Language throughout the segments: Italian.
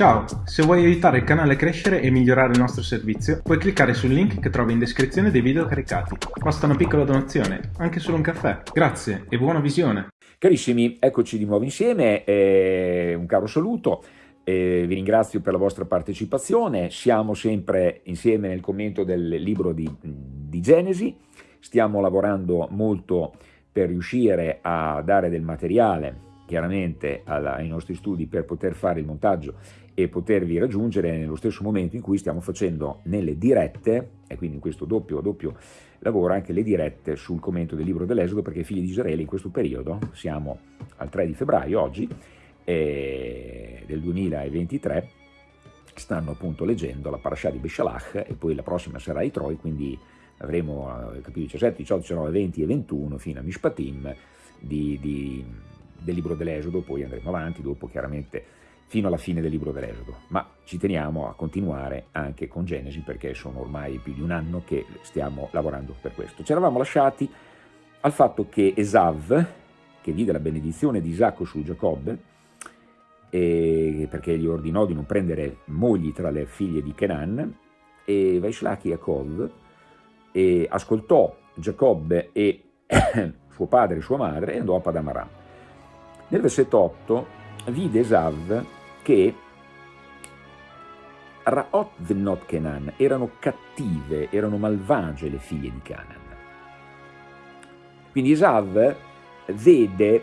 Ciao, se vuoi aiutare il canale a crescere e migliorare il nostro servizio, puoi cliccare sul link che trovi in descrizione dei video caricati. Basta una piccola donazione, anche solo un caffè. Grazie e buona visione! Carissimi, eccoci di nuovo insieme, eh, un caro saluto, eh, vi ringrazio per la vostra partecipazione, siamo sempre insieme nel commento del libro di, di Genesi, stiamo lavorando molto per riuscire a dare del materiale chiaramente alla, ai nostri studi per poter fare il montaggio e potervi raggiungere nello stesso momento in cui stiamo facendo nelle dirette, e quindi in questo doppio, doppio lavoro anche le dirette sul commento del libro dell'Esodo, perché figli di Israele in questo periodo, siamo al 3 di febbraio oggi, eh, del 2023, stanno appunto leggendo la parasha di Beshalach e poi la prossima sarà i Troi, quindi avremo eh, capitoli 17, 18, 19, 20 e 21 fino a Mishpatim di, di del libro dell'Esodo, poi andremo avanti, dopo chiaramente fino alla fine del libro dell'Esodo, ma ci teniamo a continuare anche con Genesi perché sono ormai più di un anno che stiamo lavorando per questo. Ci eravamo lasciati al fatto che Esav, che vide la benedizione di Isacco su Giacobbe, perché gli ordinò di non prendere mogli tra le figlie di Kenan, e Vaishlach Yaakov, e ascoltò Giacobbe e suo padre e sua madre e andò a Padamaram. Nel versetto 8 vide Esav che Ra'ot Venot Kenan erano cattive, erano malvagie le figlie di Canaan. Quindi Esav vede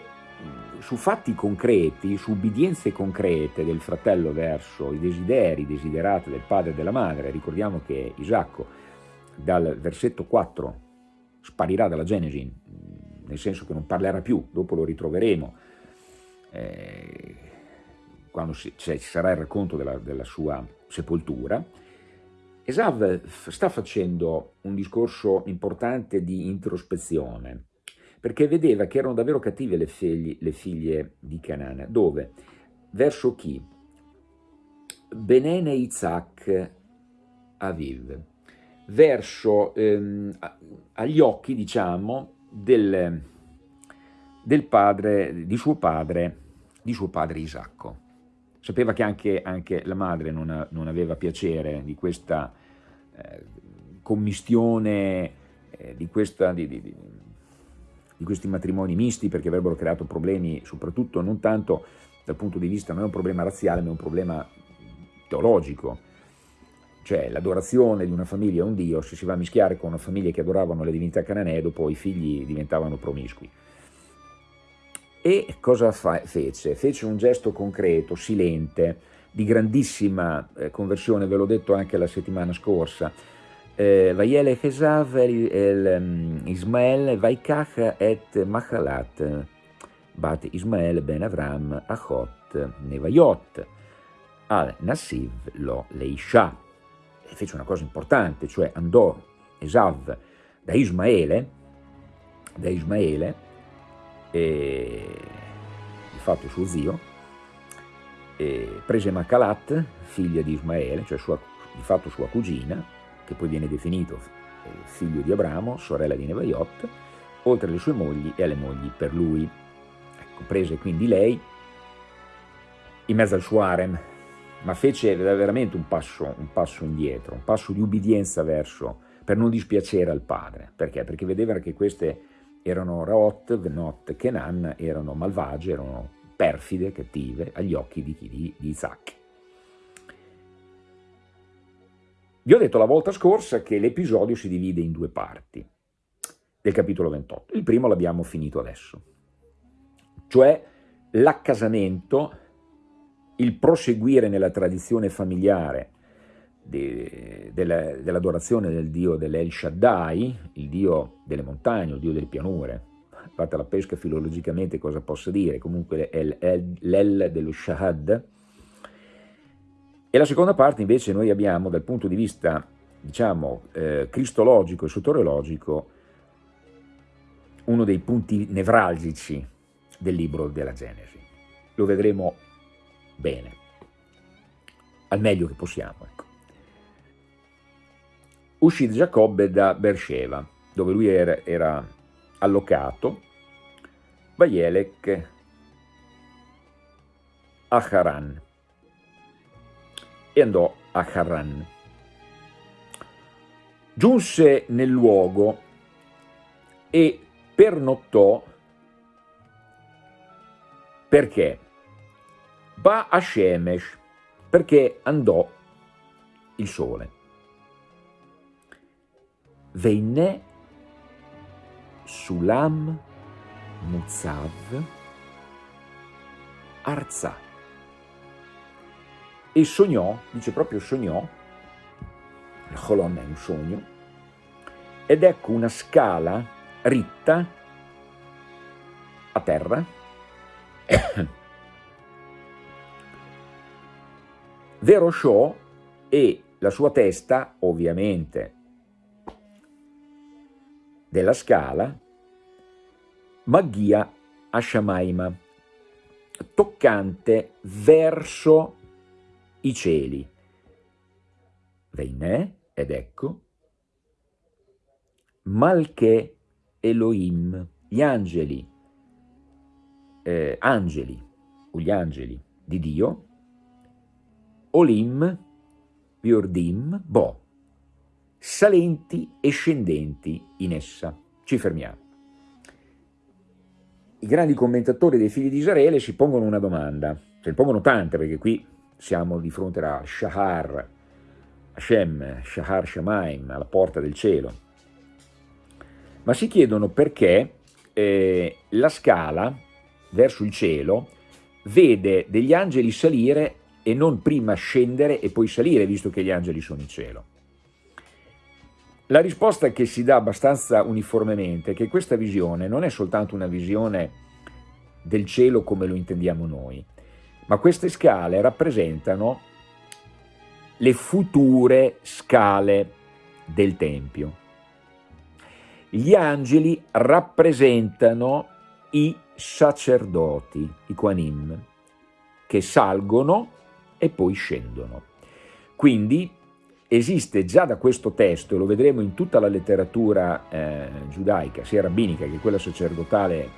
su fatti concreti, su ubbidienze concrete del fratello verso i desideri, i desiderati del padre e della madre, ricordiamo che Isacco dal versetto 4 sparirà dalla Genesi, nel senso che non parlerà più, dopo lo ritroveremo, eh, quando ci sarà il racconto della, della sua sepoltura, Esav sta facendo un discorso importante di introspezione, perché vedeva che erano davvero cattive le, figli, le figlie di Canaan, dove? Verso chi? Benene Isaac Aviv, verso, ehm, agli occhi, diciamo, del, del padre, di suo padre, di suo padre Isacco. Sapeva che anche, anche la madre non, non, aveva piacere di questa eh, commistione, eh, di, questa, di, di, di, questi matrimoni misti, perché avrebbero creato problemi, soprattutto non tanto dal punto di vista, non è un problema razziale, ma è un problema teologico. Cioè l'adorazione di una famiglia a un dio, se si va a mischiare con una famiglia che adoravano le divinità cananee, dopo i figli diventavano promiscui. E cosa fece? Fece un gesto concreto, silente, di grandissima eh, conversione, ve l'ho detto anche la settimana scorsa. Eh, Vayele Chesav el mm, Ismael Vaikach et Machalat, bat Ismael ben Avram Achot Nevayot, al Nassiv lo Leisha. E fece una cosa importante, cioè andò Esav da Ismaele, da Ismaele e di fatto suo zio, prese Makalat, figlia di Ismaele, cioè sua, di fatto sua cugina, che poi viene definito eh, figlio di Abramo, sorella di Nevaiot, oltre alle sue mogli e alle mogli per lui. Ecco, prese quindi lei in mezzo al suo harem, ma fece veramente un passo, un passo indietro, un passo di ubbidienza verso, per non dispiacere al padre. Perché? Perché vedeva che queste erano Raot, Venot, Kenan, erano malvagie, erano perfide, cattive, agli occhi di? Di, di Isaac. Vi ho detto la volta scorsa che l'episodio si divide in due parti del capitolo 28. Il primo l'abbiamo finito adesso, cioè l'accasamento, il proseguire nella tradizione familiare de, dell'adorazione del dio dell'El Shaddai, il dio delle montagne, il dio delle pianure. Fatta la pesca filologicamente cosa possa dire, comunque l'El dello Shahad. E la seconda parte invece noi abbiamo dal punto di vista, diciamo, eh, cristologico e soteriologico, uno dei punti nevralgici del libro della Genesi. Lo vedremo bene, al meglio che possiamo. Ecco uscì Giacobbe da Beersheba, dove lui era, era allocato, Vaielec a Haran. e andò a Haran. Giunse nel luogo e pernottò perché? Ba a Shemesh, perché andò il sole. Venne Sulam Muzzav Arza e sognò, dice proprio sognò, il Cholon è un sogno, ed ecco una scala ritta a terra. Vero Show e la sua testa, ovviamente, della scala, Magia Ashamaima, toccante verso i cieli. Veinè, ed ecco, Malche Elohim, gli angeli, eh, angeli, o gli angeli di Dio, Olim, Viordim, Bo, salenti e scendenti in essa. Ci fermiamo. I grandi commentatori dei figli di Israele si pongono una domanda, se ne pongono tante perché qui siamo di fronte a Shahar, Hashem, Shahar Shamaim, alla porta del cielo, ma si chiedono perché eh, la scala verso il cielo vede degli angeli salire e non prima scendere e poi salire, visto che gli angeli sono in cielo. La risposta che si dà abbastanza uniformemente è che questa visione non è soltanto una visione del cielo come lo intendiamo noi, ma queste scale rappresentano le future scale del Tempio. Gli angeli rappresentano i sacerdoti, i Quanim, che salgono e poi scendono. Quindi esiste già da questo testo, lo vedremo in tutta la letteratura eh, giudaica, sia rabbinica che quella sacerdotale,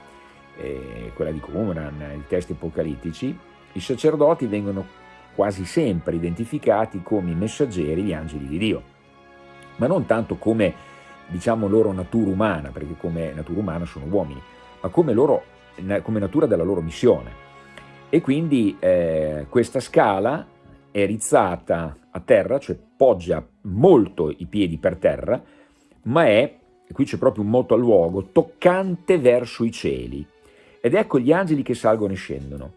eh, quella di Qumran, i testi apocalittici, i sacerdoti vengono quasi sempre identificati come i messaggeri, gli angeli di Dio, ma non tanto come, diciamo, loro natura umana, perché come natura umana sono uomini, ma come, loro, come natura della loro missione. E quindi eh, questa scala è rizzata a terra, cioè poggia molto i piedi per terra, ma è, e qui c'è proprio un moto al luogo, toccante verso i cieli. Ed ecco gli angeli che salgono e scendono.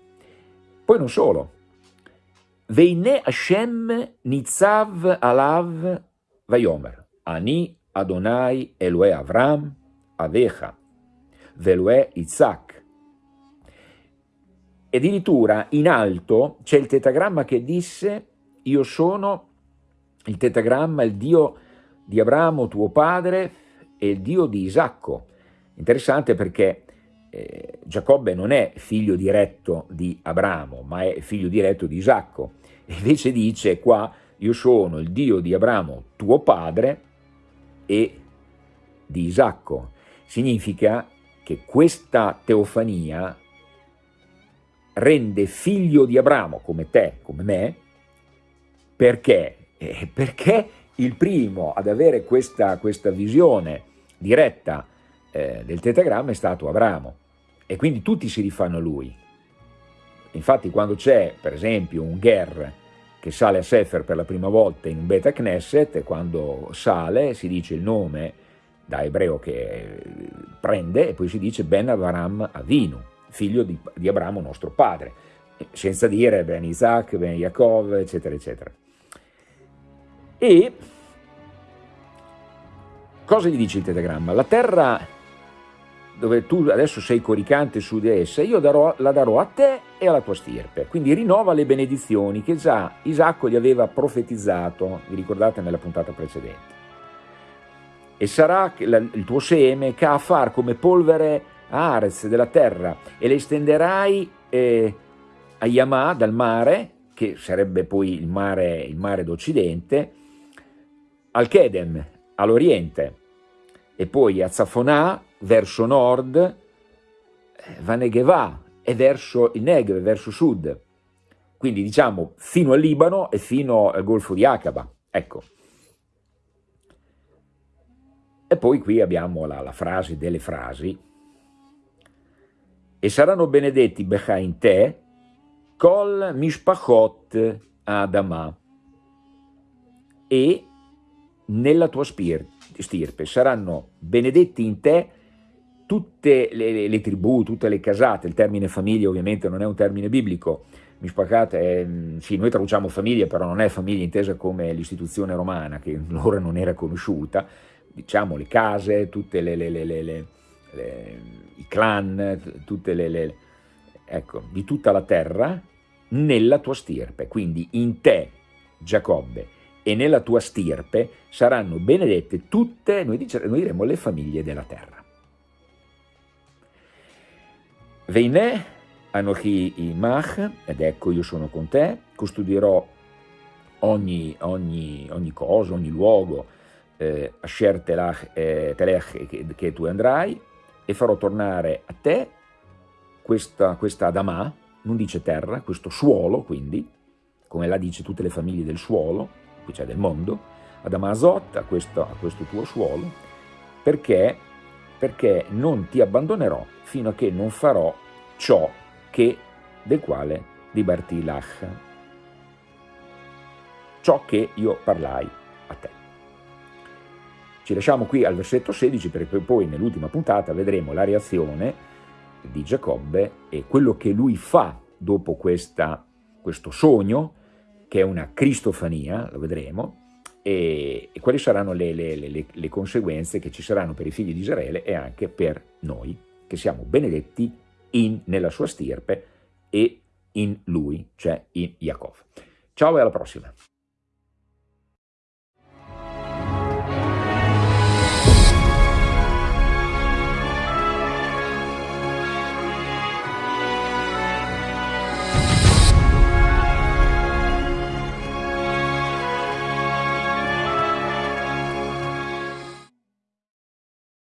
Poi non solo. Veine Hashem Nitzav Alav Vayomer. Ani Adonai Elohe Avram Avecha. Veloe Isaac. E addirittura in alto c'è il tetagramma che disse io sono il tetagramma, il Dio di Abramo, tuo padre, e il Dio di Isacco. Interessante perché eh, Giacobbe non è figlio diretto di Abramo, ma è figlio diretto di Isacco. Invece dice qua, io sono il Dio di Abramo, tuo padre, e di Isacco. Significa che questa teofania rende figlio di Abramo come te, come me, perché? Eh, perché il primo ad avere questa, questa visione diretta eh, del tetagramma è stato Abramo e quindi tutti si rifanno a lui. Infatti quando c'è per esempio un Ger che sale a Sefer per la prima volta in Beta Knesset, quando sale si dice il nome da ebreo che prende e poi si dice Ben Avram Avinu, figlio di, di Abramo nostro padre, senza dire Ben Isaac, Ben Yaakov, eccetera, eccetera. E cosa gli dice il tetagramma? La terra dove tu adesso sei coricante su di essa, io darò, la darò a te e alla tua stirpe. Quindi rinnova le benedizioni che già Isacco gli aveva profetizzato, vi ricordate nella puntata precedente. E sarà il tuo seme che a far come polvere Arez della terra e le estenderai eh, a Yamà dal mare, che sarebbe poi il mare, il mare d'Occidente, al Kedem, all'Oriente, e poi a Zafonà, verso nord, eh, Vanegeva, e verso il Negev, verso sud. quindi diciamo fino al Libano e fino al Golfo di Aqaba, ecco. E poi qui abbiamo la, la frase delle frasi, e saranno benedetti Becha te, col mishpachot Adama, e nella tua stirpe. Saranno benedetti in te tutte le, le, le, tribù, tutte le casate, il termine famiglia ovviamente non è un termine biblico, mishpachat è, sì, noi traduciamo famiglia, però non è famiglia intesa come l'istituzione romana, che allora non era conosciuta, diciamo le case, tutte le, le i clan, tutte le, ecco, di tutta la terra, nella tua stirpe, quindi in te, Giacobbe, e nella tua stirpe saranno benedette tutte, noi, dice, noi diremo, le famiglie della terra. Veinè, Anochi Imach, ed ecco io sono con te, custodirò ogni, ogni, ogni cosa, ogni luogo, eh, Asher telach, eh, telech che, che, tu andrai, e farò tornare a te questa, questa Adamà, non dice terra, questo suolo quindi, come la dice tutte le famiglie del suolo, qui c'è del mondo, Adamà Azot, a questo, a questo tuo suolo, perché, perché non ti abbandonerò fino a che non farò ciò che, del quale dibarti lach, ciò che io parlai a te. Ci lasciamo qui al versetto 16 perché poi nell'ultima puntata vedremo la reazione di Giacobbe e quello che lui fa dopo questa, questo sogno, che è una cristofania, lo vedremo, e, e quali saranno le, le, le, le conseguenze che ci saranno per i figli di Israele e anche per noi, che siamo benedetti in, nella sua stirpe e in lui, cioè in Yaakov. Ciao e alla prossima!